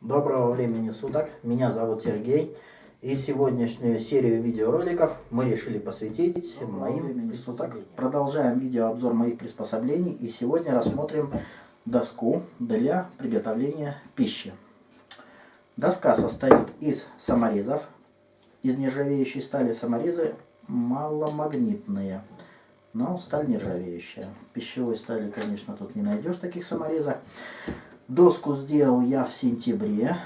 Доброго времени суток, меня зовут Сергей. И сегодняшнюю серию видеороликов мы решили посвятить моим суток. Продолжаем видеообзор моих приспособлений и сегодня рассмотрим доску для приготовления пищи. Доска состоит из саморезов, из нержавеющей стали саморезы маломагнитные, но сталь нержавеющая. Пищевой стали, конечно, тут не найдешь таких саморезах. Доску сделал я в сентябре.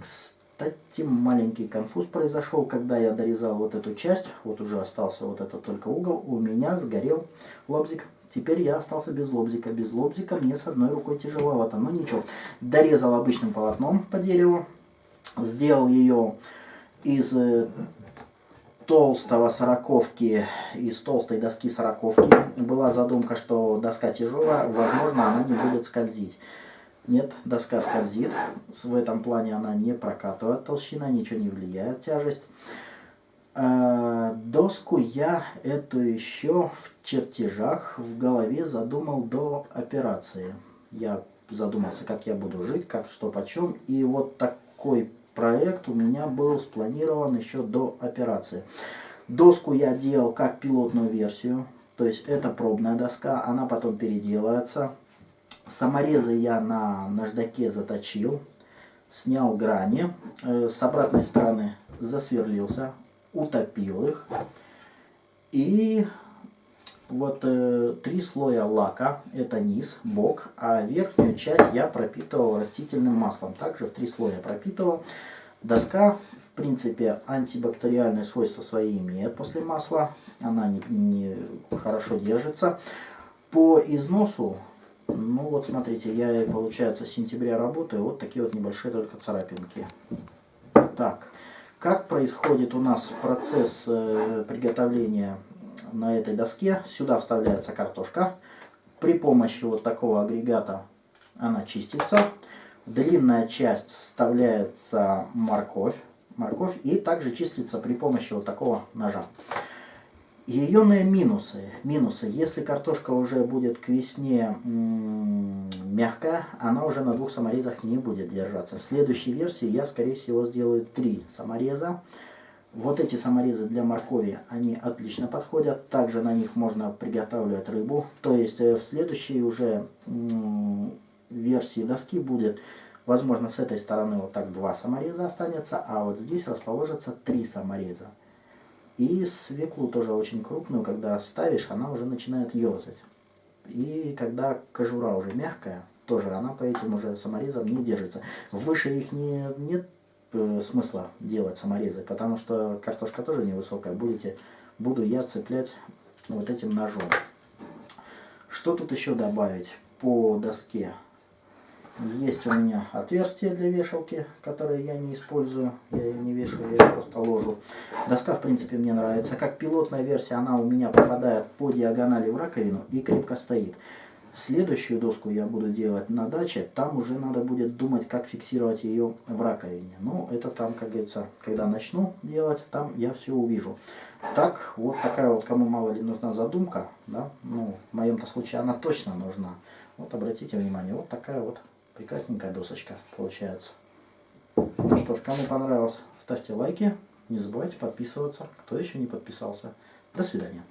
Кстати, маленький конфуз произошел, когда я дорезал вот эту часть. Вот уже остался вот этот только угол. У меня сгорел лобзик. Теперь я остался без лобзика. Без лобзика мне с одной рукой тяжеловато. Но ничего. Дорезал обычным полотном по дереву. Сделал ее из э, толстого сороковки, из толстой доски сороковки. Была задумка, что доска тяжелая, возможно, она не будет скользить. Нет, доска скользит. В этом плане она не прокатывает толщина, ничего не влияет тяжесть. А, доску я эту еще в чертежах в голове задумал до операции. Я задумался, как я буду жить, как что почем. И вот такой проект у меня был спланирован еще до операции. Доску я делал как пилотную версию. То есть это пробная доска, она потом переделается. Саморезы я на наждаке заточил, снял грани, э, с обратной стороны засверлился, утопил их. И вот э, три слоя лака, это низ, бок, а верхнюю часть я пропитывал растительным маслом. Также в три слоя пропитывал. Доска, в принципе, антибактериальные свойства свои имеет после масла. Она не, не хорошо держится. По износу ну вот смотрите, я, получается, с сентября работаю, вот такие вот небольшие только царапинки. Так, как происходит у нас процесс э, приготовления на этой доске? Сюда вставляется картошка. При помощи вот такого агрегата она чистится. длинная часть вставляется морковь. Морковь и также чистится при помощи вот такого ножа. Ее минусы. Минусы. Если картошка уже будет к весне мягкая, она уже на двух саморезах не будет держаться. В следующей версии я, скорее всего, сделаю три самореза. Вот эти саморезы для моркови, они отлично подходят. Также на них можно приготавливать рыбу. То есть э, в следующей уже версии доски будет, возможно, с этой стороны вот так два самореза останется, а вот здесь расположится три самореза. И свеклу тоже очень крупную, когда ставишь, она уже начинает ерзать. И когда кожура уже мягкая, тоже она по этим уже саморезам не держится. Выше их не, нет э, смысла делать саморезы, потому что картошка тоже невысокая. Будете, буду я цеплять вот этим ножом. Что тут еще добавить по доске? Есть у меня отверстие для вешалки, которое я не использую. Я ее не вешаю, я ее просто ложу. Доска, в принципе, мне нравится. Как пилотная версия, она у меня попадает по диагонали в раковину и крепко стоит. Следующую доску я буду делать на даче. Там уже надо будет думать, как фиксировать ее в раковине. Но это там, как говорится, когда начну делать, там я все увижу. Так, вот такая вот, кому мало ли нужна задумка, да, ну, в моем-то случае она точно нужна. Вот обратите внимание, вот такая вот Прекрасненькая досочка получается. Ну что ж, кому понравилось, ставьте лайки. Не забывайте подписываться, кто еще не подписался. До свидания.